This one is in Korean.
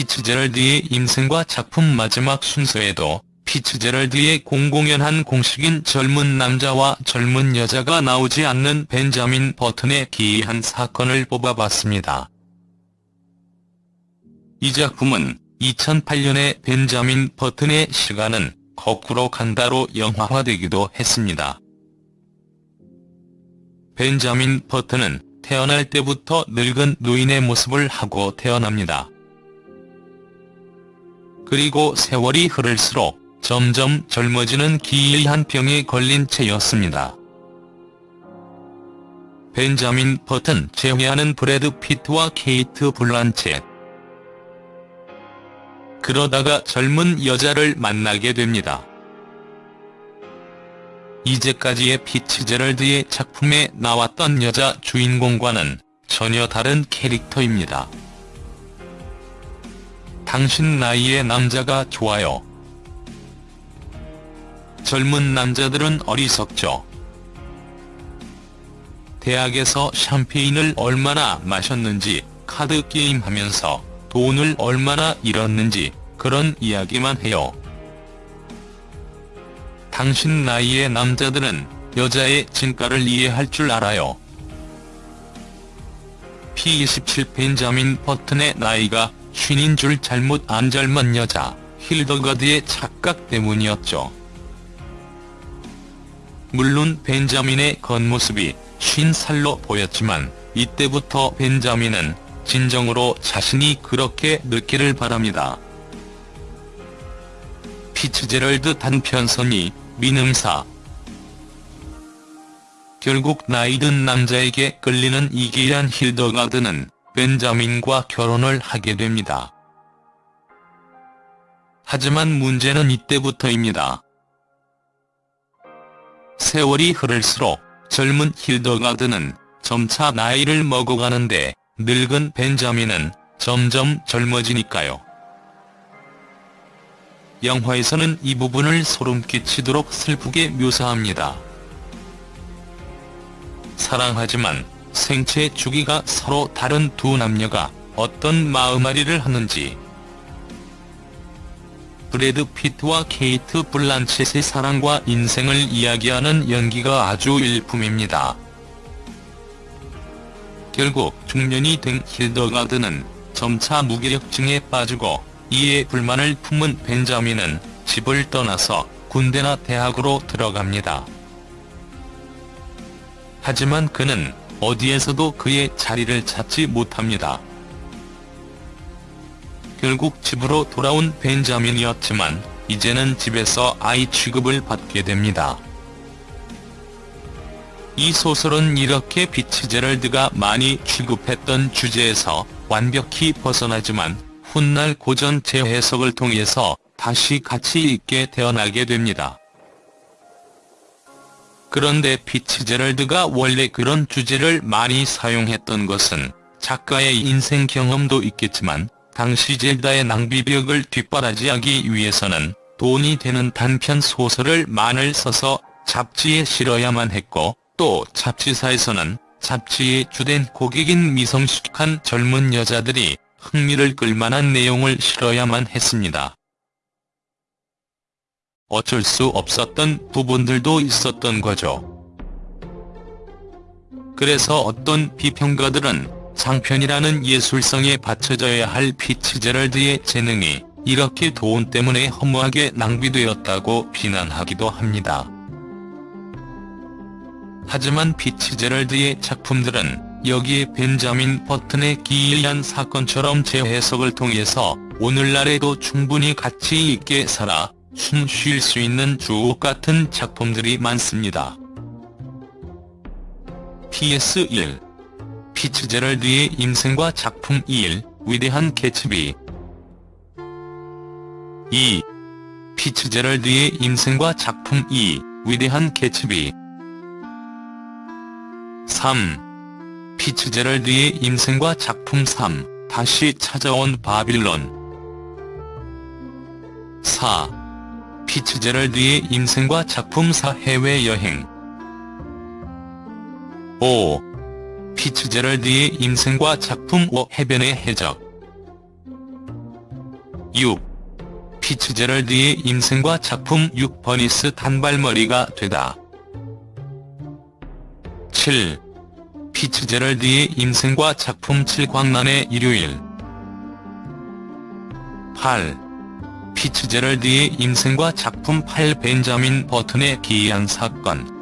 피츠제럴드의 임생과 작품 마지막 순서에도 피츠제럴드의 공공연한 공식인 젊은 남자와 젊은 여자가 나오지 않는 벤자민 버튼의 기이한 사건을 뽑아봤습니다. 이 작품은 2008년에 벤자민 버튼의 시간은 거꾸로 간다로 영화화되기도 했습니다. 벤자민 버튼은 태어날 때부터 늙은 노인의 모습을 하고 태어납니다. 그리고 세월이 흐를수록 점점 젊어지는 기이한 병에 걸린 채였습니다. 벤자민 버튼 제외하는 브래드 피트와 케이트 블란쳇 그러다가 젊은 여자를 만나게 됩니다. 이제까지의 피츠제럴드의 작품에 나왔던 여자 주인공과는 전혀 다른 캐릭터입니다. 당신 나이의 남자가 좋아요. 젊은 남자들은 어리석죠. 대학에서 샴페인을 얼마나 마셨는지 카드 게임 하면서 돈을 얼마나 잃었는지 그런 이야기만 해요. 당신 나이의 남자들은 여자의 진가를 이해할 줄 알아요. P27 벤자민 버튼의 나이가 쉰인 줄 잘못 안 젊은 여자 힐더가드의 착각 때문이었죠. 물론 벤자민의 겉모습이 쉰 살로 보였지만 이때부터 벤자민은 진정으로 자신이 그렇게 늙기를 바랍니다. 피츠제럴드 단편선이 민음사 결국 나이든 남자에게 끌리는 이기란 힐더가드는 벤자민과 결혼을 하게 됩니다. 하지만 문제는 이때부터입니다. 세월이 흐를수록 젊은 힐더가드는 점차 나이를 먹어가는데 늙은 벤자민은 점점 젊어지니까요. 영화에서는 이 부분을 소름 끼치도록 슬프게 묘사합니다. 사랑하지만 생체 주기가 서로 다른 두 남녀가 어떤 마음앓이를 하는지 브래드 피트와 케이트 블란쳇의 사랑과 인생을 이야기하는 연기가 아주 일품입니다. 결국 중년이 된 힐더가드는 점차 무기력증에 빠지고 이에 불만을 품은 벤자민은 집을 떠나서 군대나 대학으로 들어갑니다. 하지만 그는 어디에서도 그의 자리를 찾지 못합니다. 결국 집으로 돌아온 벤자민이었지만 이제는 집에서 아이 취급을 받게 됩니다. 이 소설은 이렇게 피츠제럴드가 많이 취급했던 주제에서 완벽히 벗어나지만 훗날 고전 재해석을 통해서 다시 가치 있게 태어나게 됩니다. 그런데 피츠제럴드가 원래 그런 주제를 많이 사용했던 것은 작가의 인생 경험도 있겠지만 당시 젤다의 낭비벽을 뒷바라지하기 위해서는 돈이 되는 단편 소설을 많이 써서 잡지에 실어야만 했고 또 잡지사에서는 잡지의 주된 고객인 미성숙한 젊은 여자들이 흥미를 끌만한 내용을 실어야만 했습니다. 어쩔 수 없었던 부분들도 있었던 거죠. 그래서 어떤 비평가들은 장편이라는 예술성에 받쳐져야 할 피츠제럴드의 재능이 이렇게 돈 때문에 허무하게 낭비되었다고 비난하기도 합니다. 하지만 피츠제럴드의 작품들은 여기에 벤자민 버튼의 기이한 사건처럼 재해석을 통해서 오늘날에도 충분히 가치 있게 살아 숨 쉴 수 있는 주옥 같은 작품들이 많습니다. PS1 피츠 제럴드의 인생과 작품 2일 위대한 개츠비 2. 피츠 제럴드의 인생과 작품 2 위대한 개츠비 3. 피츠 제럴드의 인생과 작품 3 다시 찾아온 바빌론 4. 피츠제럴드의 인생과 작품 4 해외여행 5. 피츠제럴드의 인생과 작품 5 해변의 해적 6. 피츠제럴드의 인생과 작품 6. 버니스 단발머리가 되다. 7. 피츠제럴드의 인생과 작품 7. 광란의 일요일 8. 피츠제럴드의 인생과 작품 8. 벤자민 버튼의 기이한 사건